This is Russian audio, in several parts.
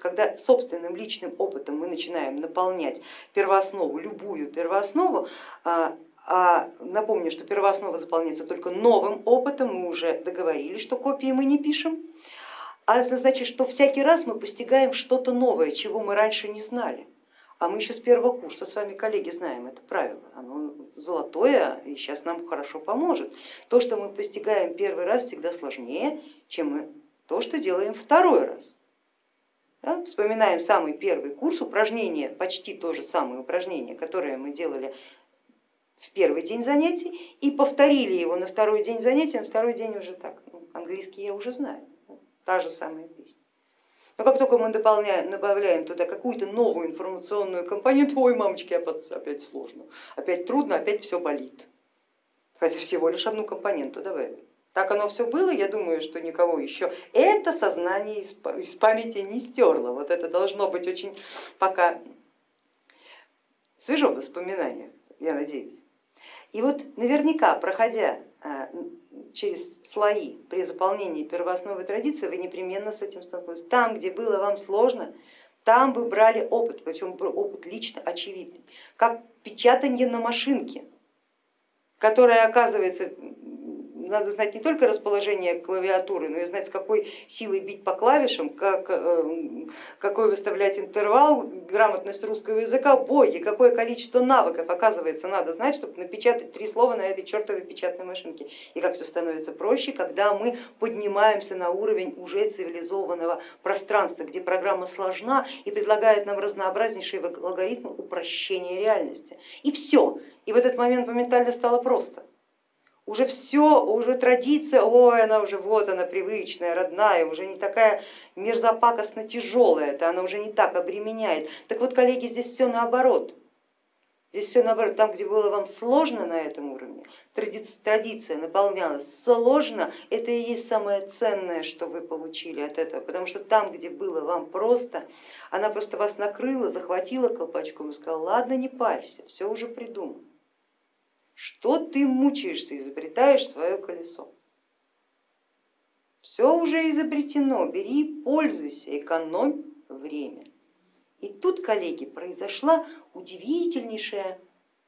Когда собственным личным опытом мы начинаем наполнять первооснову, любую первооснову, а, а напомню, что первооснова заполняется только новым опытом, мы уже договорились, что копии мы не пишем, а это значит, что всякий раз мы постигаем что-то новое, чего мы раньше не знали. А мы еще с первого курса с вами, коллеги, знаем это правило. Оно золотое и сейчас нам хорошо поможет. То, что мы постигаем первый раз, всегда сложнее, чем то, что делаем второй раз. Да? Вспоминаем самый первый курс, упражнение, почти то же самое упражнение, которое мы делали в первый день занятий и повторили его на второй день занятий, на второй день уже так, ну, английский я уже знаю, та же самая песня. Но как только мы дополняем, добавляем туда какую-то новую информационную компоненту, ой, мамочки, опять сложно, опять трудно, опять все болит. Хотя всего лишь одну компоненту добавили. Так оно все было, я думаю, что никого еще это сознание из памяти не стерло. Вот это должно быть очень пока свежо в воспоминаниях, я надеюсь. И вот наверняка, проходя а, через слои при заполнении первоосновы традиции, вы непременно с этим столкнулись. Там, где было вам сложно, там вы брали опыт, причем опыт лично очевидный, как печатание на машинке, которое оказывается надо знать не только расположение клавиатуры, но и знать, с какой силой бить по клавишам, как, э, какой выставлять интервал, грамотность русского языка, боги, какое количество навыков, оказывается, надо знать, чтобы напечатать три слова на этой чертовой печатной машинке. И как все становится проще, когда мы поднимаемся на уровень уже цивилизованного пространства, где программа сложна и предлагает нам разнообразнейшие алгоритмы упрощения реальности. И все. И в этот момент моментально стало просто уже все, уже традиция, ой, она уже вот она привычная, родная, уже не такая мерзопакостно тяжелая, это она уже не так обременяет. Так вот, коллеги, здесь все наоборот. Здесь все наоборот, там, где было вам сложно на этом уровне, традиция наполнялась сложно, это и есть самое ценное, что вы получили от этого, потому что там, где было вам просто, она просто вас накрыла, захватила колпачком и сказала, ладно, не парься, все уже придумано. Что ты мучаешься, изобретаешь свое колесо? Все уже изобретено, бери, пользуйся, экономь время. И тут, коллеги, произошла удивительнейшая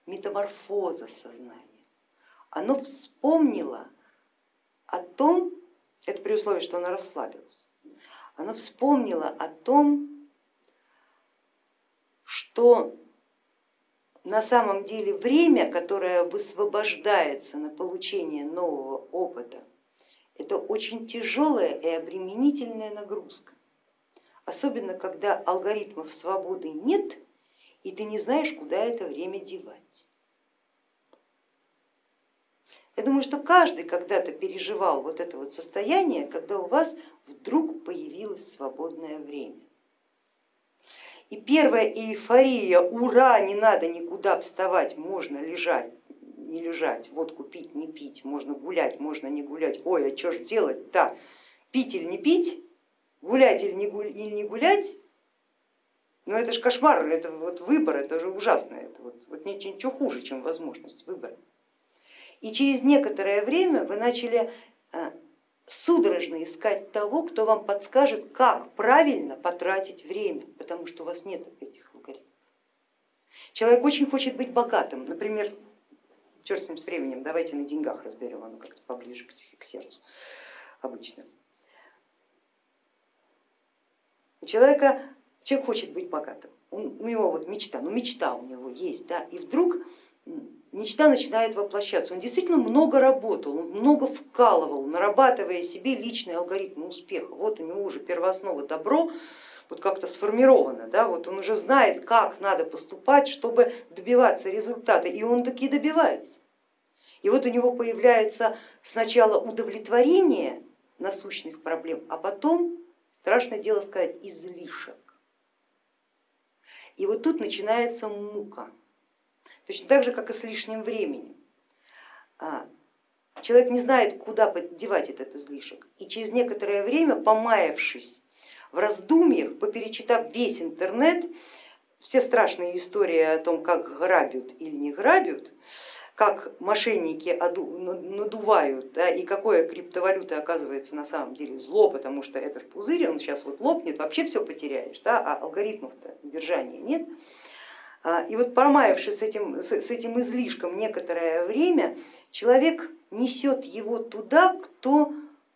метаморфоза сознания. Оно вспомнило о том, это при условии, что оно расслабилось, оно вспомнило о том, что на самом деле время, которое высвобождается на получение нового опыта, это очень тяжелая и обременительная нагрузка. Особенно, когда алгоритмов свободы нет, и ты не знаешь, куда это время девать. Я думаю, что каждый когда-то переживал вот это вот состояние, когда у вас вдруг появилось свободное время. И первая эйфория, ура, не надо никуда вставать, можно лежать, не лежать, водку пить, не пить, можно гулять, можно не гулять, ой, а что же делать-то, пить или не пить, гулять или не, гулять, ну это же кошмар, это вот выбор, это же ужасно, это вот, вот ничего хуже, чем возможность выбора. И через некоторое время вы начали а, судорожно искать того, кто вам подскажет, как правильно потратить время, потому что у вас нет этих алгоритмов. Человек очень хочет быть богатым, например, черт с ним с временем, давайте на деньгах разберем, оно как-то поближе к сердцу обычно. У человека, человек хочет быть богатым, у него вот мечта, ну мечта у него есть, да, и вдруг мечта начинает воплощаться. Он действительно много работал, много вкалывал, нарабатывая себе личный алгоритм успеха. Вот у него уже первооснова добро вот как-то сформировано, да, вот он уже знает, как надо поступать, чтобы добиваться результата, и он таки добивается. И вот у него появляется сначала удовлетворение насущных проблем, а потом, страшное дело сказать, излишек. И вот тут начинается мука. Точно так же, как и с лишним временем. А, человек не знает, куда поддевать этот излишек. И через некоторое время, помаявшись в раздумьях, поперечитав весь интернет, все страшные истории о том, как грабят или не грабят, как мошенники надувают, да, и какое криптовалюта оказывается на самом деле зло, потому что это пузырь, он сейчас вот лопнет, вообще все потеряешь, да, а алгоритмов-то держания нет. А, и вот промаявшись с этим, с этим излишком некоторое время, человек несет его туда, кто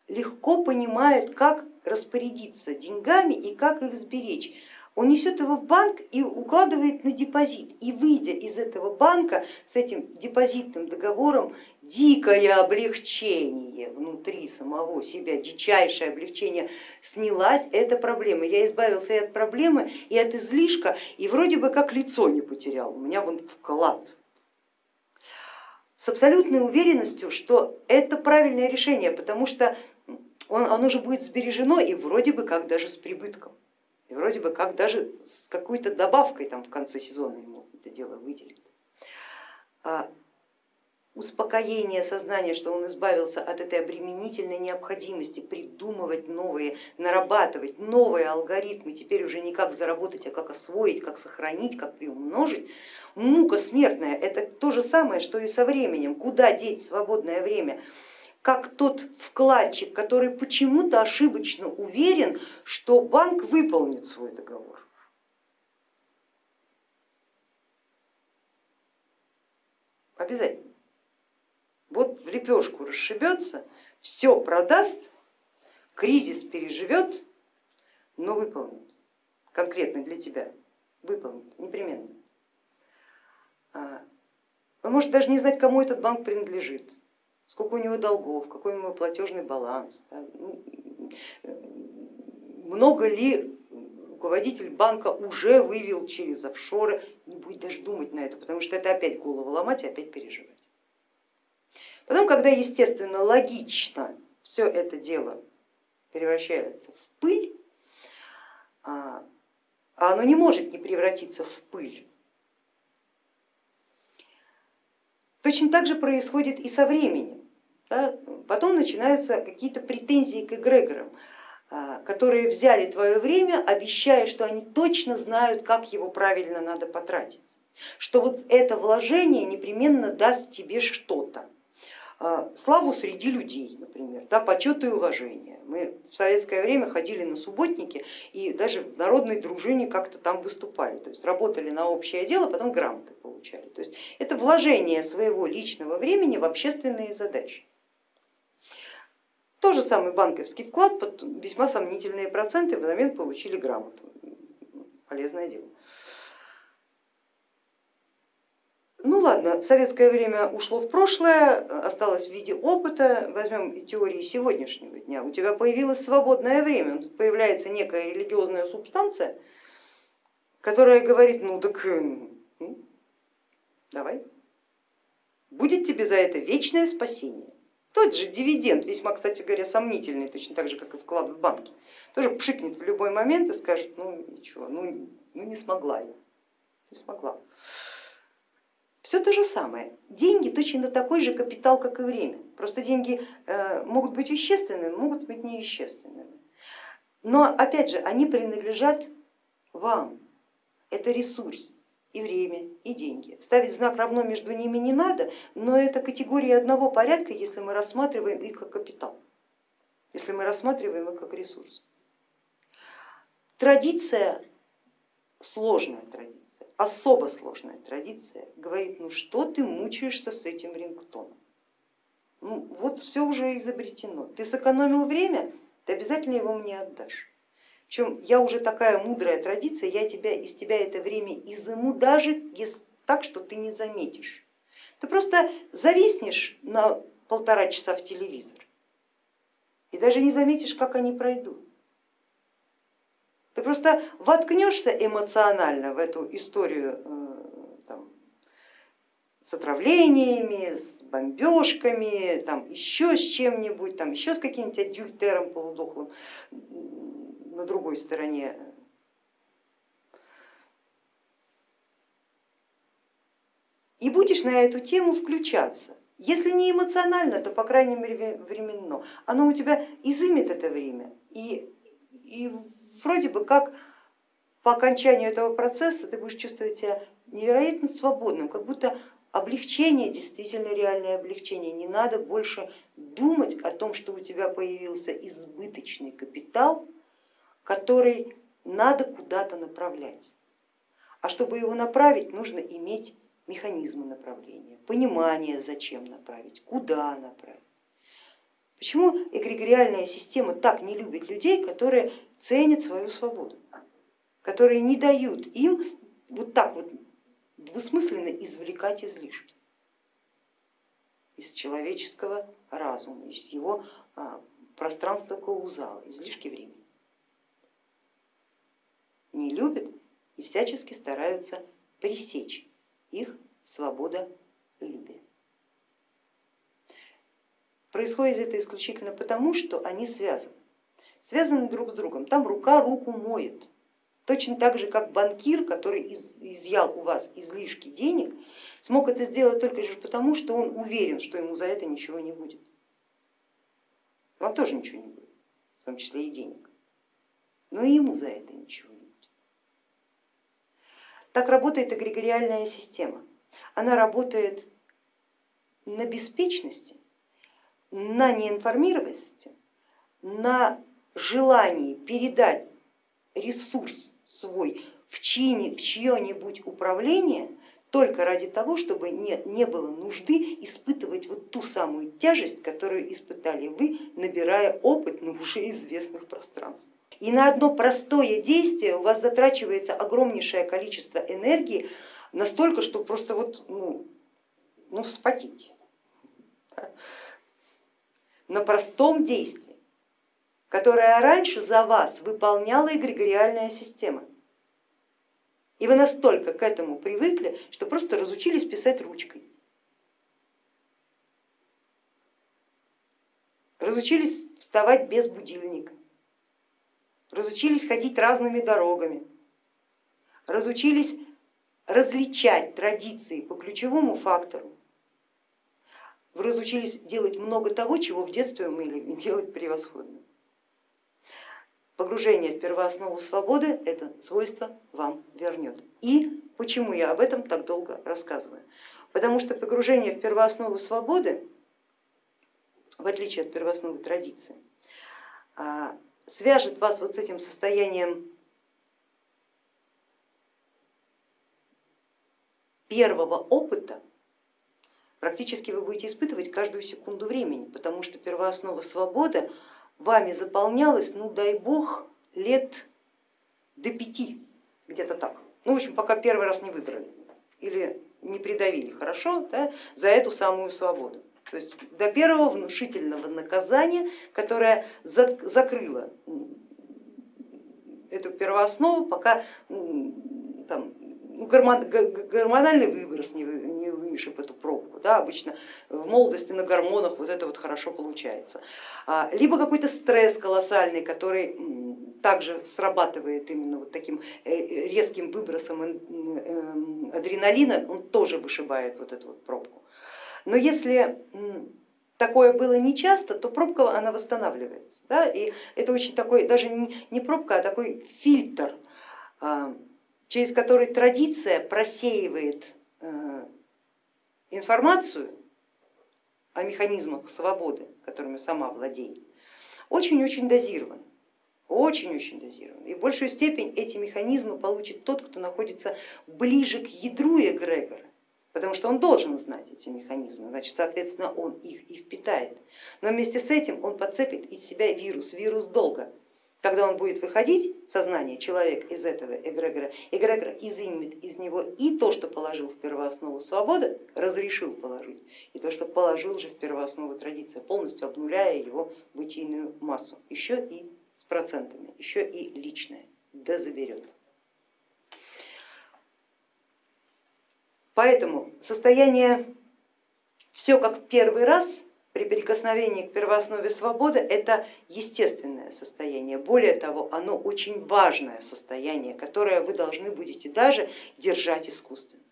легко понимает, как распорядиться деньгами и как их сберечь он несет его в банк и укладывает на депозит. И выйдя из этого банка с этим депозитным договором, дикое облегчение внутри самого себя, дичайшее облегчение, снялась эта проблема. Я избавился и от проблемы, и от излишка, и вроде бы как лицо не потерял, у меня вон вклад. С абсолютной уверенностью, что это правильное решение, потому что он, оно же будет сбережено и вроде бы как даже с прибытком. И вроде бы как даже с какой-то добавкой там в конце сезона ему это дело выделит. Успокоение сознания, что он избавился от этой обременительной необходимости придумывать новые, нарабатывать новые алгоритмы, теперь уже не как заработать, а как освоить, как сохранить, как приумножить. Мука смертная, это то же самое, что и со временем. Куда деть свободное время? как тот вкладчик, который почему-то ошибочно уверен, что банк выполнит свой договор. Обязательно. Вот в лепешку расшибется, все продаст, кризис переживет, но выполнит. Конкретно для тебя выполнит, непременно. А, он может даже не знать, кому этот банк принадлежит сколько у него долгов, какой у него платежный баланс, ну, много ли руководитель банка уже вывел через офшоры, не будет даже думать на это, потому что это опять голову ломать и опять переживать. Потом, когда естественно, логично все это дело превращается в пыль, а, а оно не может не превратиться в пыль, Точно так же происходит и со временем. Потом начинаются какие-то претензии к эгрегорам, а, которые взяли твое время, обещая, что они точно знают, как его правильно надо потратить, что вот это вложение непременно даст тебе что-то. А, славу среди людей, например, да, почет и уважение. Мы в советское время ходили на субботники и даже в народной дружине как-то там выступали, то есть работали на общее дело, потом грамоты получали. То есть это вложение своего личного времени в общественные задачи. То же самый банковский вклад под весьма сомнительные проценты взамен получили грамоту. Полезное дело. Ну ладно, советское время ушло в прошлое, осталось в виде опыта. Возьмем теории сегодняшнего дня. У тебя появилось свободное время, тут появляется некая религиозная субстанция, которая говорит, ну так ну, давай, будет тебе за это вечное спасение. Тот же дивиденд, весьма, кстати говоря, сомнительный, точно так же, как и вклад в банке, тоже пшикнет в любой момент и скажет, ну ничего, ну, ну не смогла я, не смогла. Все то же самое. Деньги точно такой же капитал, как и время. Просто деньги э, могут быть вещественными, могут быть невещественными. Но опять же, они принадлежат вам. Это ресурс и время, и деньги. Ставить знак равно между ними не надо, но это категории одного порядка, если мы рассматриваем их как капитал, если мы рассматриваем их как ресурс. Традиция сложная традиция, особо сложная традиция говорит, ну что ты мучаешься с этим рингтоном? Ну, вот все уже изобретено. Ты сэкономил время, ты обязательно его мне отдашь. Причем я уже такая мудрая традиция, я тебя, из тебя это время изыму даже так, что ты не заметишь. Ты просто зависнешь на полтора часа в телевизор и даже не заметишь, как они пройдут. Ты просто воткнешься эмоционально в эту историю э, там, с отравлениями, с бомбежками, там, еще с чем-нибудь, там, еще с каким-нибудь адюльтером полудохлым на другой стороне. И будешь на эту тему включаться. Если не эмоционально, то по крайней мере временно. Оно у тебя изымет это время и, и вроде бы как по окончанию этого процесса ты будешь чувствовать себя невероятно свободным, как будто облегчение, действительно реальное облегчение. Не надо больше думать о том, что у тебя появился избыточный капитал, который надо куда-то направлять. А чтобы его направить, нужно иметь механизмы направления, понимание, зачем направить, куда направить. Почему эгрегориальная система так не любит людей, которые ценят свою свободу, которые не дают им вот так вот двусмысленно извлекать излишки из человеческого разума, из его а, пространства каузала, излишки времени. Не любят и всячески стараются пресечь их свободолюбие. Происходит это исключительно потому, что они связаны, связаны друг с другом. Там рука руку моет. Точно так же, как банкир, который из, изъял у вас излишки денег, смог это сделать только лишь потому, что он уверен, что ему за это ничего не будет. Вам тоже ничего не будет, в том числе и денег. Но и ему за это ничего не будет. Так работает эгрегориальная система. Она работает на беспечности, на неинформированности, на желании передать ресурс свой в, чьи, в чье-нибудь управление только ради того, чтобы не, не было нужды испытывать вот ту самую тяжесть, которую испытали вы, набирая опыт на уже известных пространствах. И на одно простое действие у вас затрачивается огромнейшее количество энергии, настолько, что просто вот ну, ну, вспотеть. На простом действии которое раньше за вас выполняла эгрегориальная система. И вы настолько к этому привыкли, что просто разучились писать ручкой. Разучились вставать без будильника, разучились ходить разными дорогами, разучились различать традиции по ключевому фактору. Вы разучились делать много того, чего в детстве умели делать превосходно. Погружение в первооснову свободы это свойство вам вернет. И почему я об этом так долго рассказываю? Потому что погружение в первооснову свободы, в отличие от первоосновы традиции, а, свяжет вас вот с этим состоянием первого опыта, практически вы будете испытывать каждую секунду времени, потому что первооснова свободы вами заполнялось, ну дай бог, лет до пяти, где-то так. Ну, в общем, пока первый раз не выдрали или не придавили хорошо да, за эту самую свободу. То есть до первого внушительного наказания, которое закрыло эту первооснову, пока там, ну, гормональный выброс не, вымешив эту пробку. Да, обычно в молодости на гормонах вот это вот хорошо получается. А, либо какой-то стресс колоссальный, который также срабатывает именно вот таким э, э, резким выбросом эм, адреналина, он тоже вышибает вот эту вот пробку. Но если такое было не часто, то пробка она восстанавливается. Да? И это очень такой, даже не пробка, а такой фильтр а, через который традиция просеивает э, информацию о механизмах свободы, которыми сама владеет, очень-очень дозирован. Очень-очень дозирован. И большую степень эти механизмы получит тот, кто находится ближе к ядру эгрегора, потому что он должен знать эти механизмы, значит, соответственно, он их и впитает. Но вместе с этим он подцепит из себя вирус, вирус долга, когда он будет выходить, сознание человека из этого эгрегора, эгрегор изымет из него и то, что положил в первооснову свободы, разрешил положить, и то, что положил же в первооснову традиция, полностью обнуляя его бытийную массу, еще и с процентами, еще и личное, да заберет. Поэтому состояние все как в первый раз при прикосновении к первооснове свободы это естественное состояние. Более того, оно очень важное состояние, которое вы должны будете даже держать искусственно.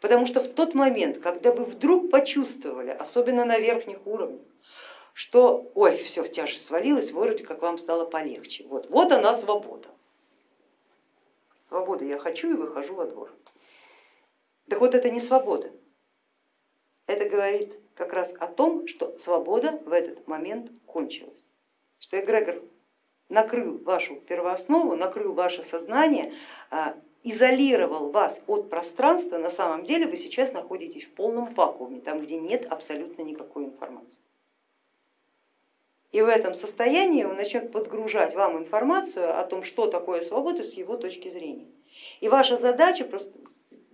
Потому что в тот момент, когда вы вдруг почувствовали, особенно на верхних уровнях, что ой, все, тяжесть свалилась, вроде как вам стало полегче. Вот, вот она свобода. Свобода я хочу и выхожу во двор. Так вот это не свобода, это говорит как раз о том, что свобода в этот момент кончилась, что эгрегор накрыл вашу первооснову, накрыл ваше сознание, а, изолировал вас от пространства, на самом деле вы сейчас находитесь в полном вакууме, там где нет абсолютно никакой информации. И в этом состоянии он начнет подгружать вам информацию о том, что такое свобода с его точки зрения. И ваша задача просто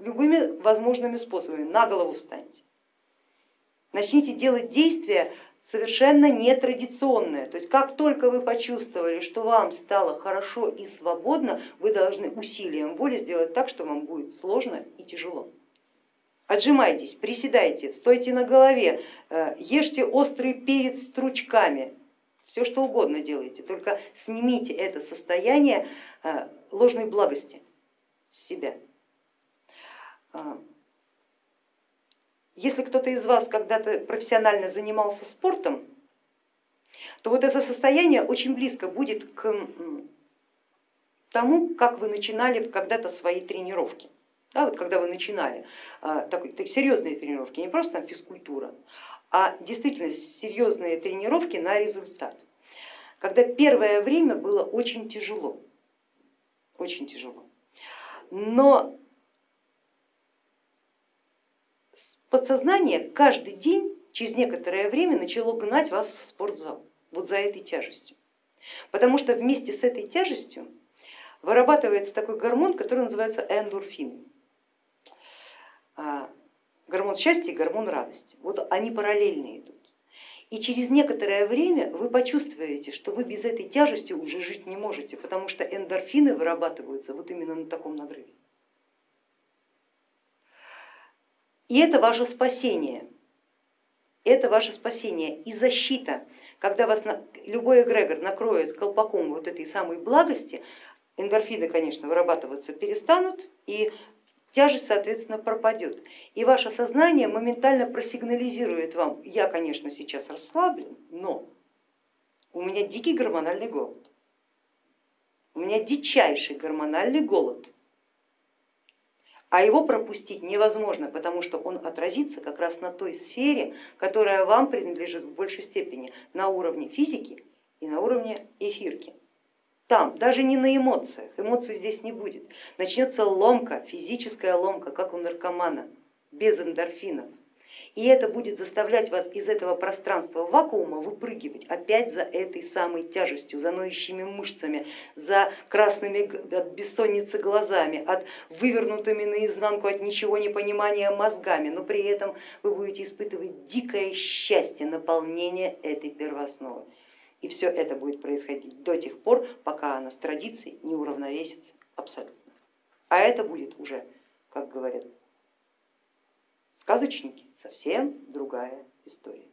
любыми возможными способами на голову встаньте. Начните делать действия совершенно нетрадиционные. То есть как только вы почувствовали, что вам стало хорошо и свободно, вы должны усилием воли сделать так, что вам будет сложно и тяжело. Отжимайтесь, приседайте, стойте на голове, э, ешьте острый перец стручками, все что угодно делайте, только снимите это состояние э, ложной благости с себя. Если кто-то из вас когда-то профессионально занимался спортом, то вот это состояние очень близко будет к тому, как вы начинали когда-то свои тренировки. Да, вот когда вы начинали а, такой, так, серьезные тренировки, не просто там физкультура, а действительно серьезные тренировки на результат. Когда первое время было очень тяжело, очень тяжело. Но подсознание каждый день через некоторое время начало гнать вас в спортзал, вот за этой тяжестью. Потому что вместе с этой тяжестью вырабатывается такой гормон, который называется эндорфин. А, гормон счастья и гормон радости. Вот они параллельно идут. И через некоторое время вы почувствуете, что вы без этой тяжести уже жить не можете, потому что эндорфины вырабатываются вот именно на таком надрыве. И это ваше спасение, это ваше спасение и защита. Когда вас любой эгрегор накроет колпаком вот этой самой благости, эндорфины, конечно, вырабатываться перестанут, и тяжесть, соответственно, пропадет. И ваше сознание моментально просигнализирует вам, я, конечно, сейчас расслаблен, но у меня дикий гормональный голод, у меня дичайший гормональный голод, а его пропустить невозможно, потому что он отразится как раз на той сфере, которая вам принадлежит в большей степени на уровне физики и на уровне эфирки. Там, даже не на эмоциях, эмоций здесь не будет. Начнется ломка, физическая ломка, как у наркомана, без эндорфинов. И это будет заставлять вас из этого пространства вакуума выпрыгивать опять за этой самой тяжестью, за ноющими мышцами, за красными от бессонницы глазами, от вывернутыми наизнанку от ничего не понимания мозгами, но при этом вы будете испытывать дикое счастье, наполнение этой первоосновы. И все это будет происходить до тех пор, пока она с традицией не уравновесится абсолютно. А это будет уже, как говорят сказочники, совсем другая история.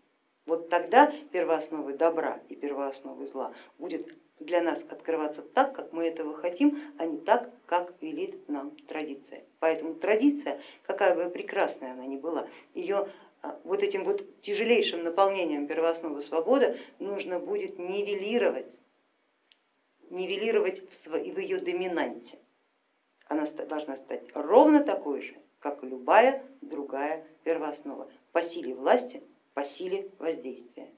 Вот тогда первоосновы добра и первоосновы зла будет для нас открываться так, как мы этого хотим, а не так, как велит нам традиция. Поэтому традиция, какая бы прекрасная она ни была, ее а, вот этим вот тяжелейшим наполнением первоосновы свободы нужно будет нивелировать, нивелировать в, в ее доминанте. Она должна стать ровно такой же, как любая другая первооснова, по силе власти, по силе воздействия.